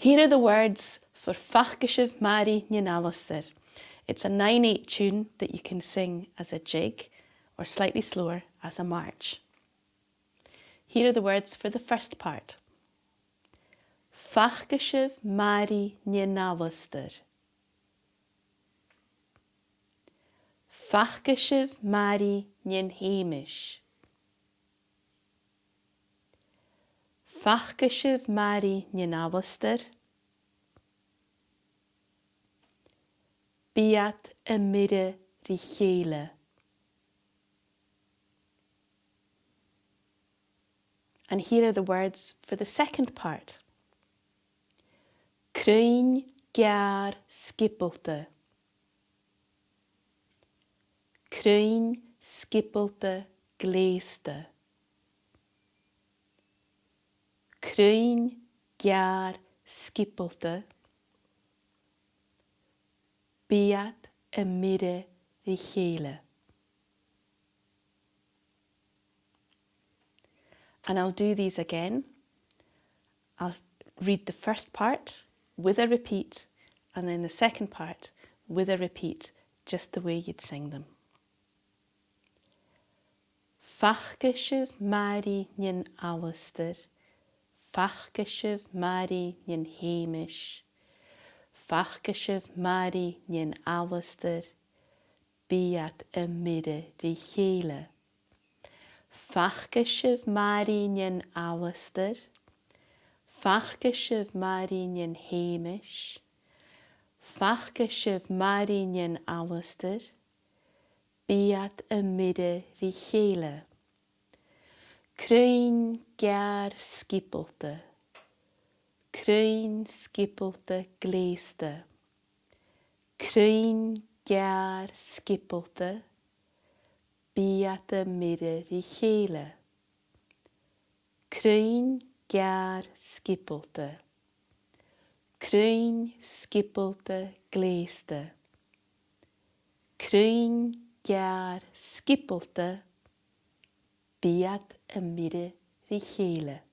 Here are the words for Fachgeschiv Mari Nyanalister. It's a 9-8 tune that you can sing as a jig or slightly slower as a march. Here are the words for the first part. Fachgeschiv Mari Nyanalister. Fachgeschiv Mari Nyanhamish. Fachgeschiv Mari Nyanalister. Biat y mire richele. And here are the words for the second part. Kruin gar skippelte. Kruin skippelte gleeste. Kruin gar skippelte. Biat y mire richele. And I'll do these again. I'll read the first part with a repeat and then the second part with a repeat, just the way you'd sing them. Fachgeschiv Mari nyn Alistair, fachcha sibh marí níon héimiis, Fachcha sibh marí níon áhair, bíad i mire rí chéile. Fachcha sibh marí níon áhair, Fachcha sibh marí níon héimiis, Fachcha sibh marí níon áhair, bíad i mire rí chéile. Cruin gear skipelte. Cruin skipelte gléiste. Cruin gear skipelte, Bíata mire i chéle. Cruin gear skipelte. Cruin skipelte gléiste. Cruin gear skipelte, Beat Amire Richele.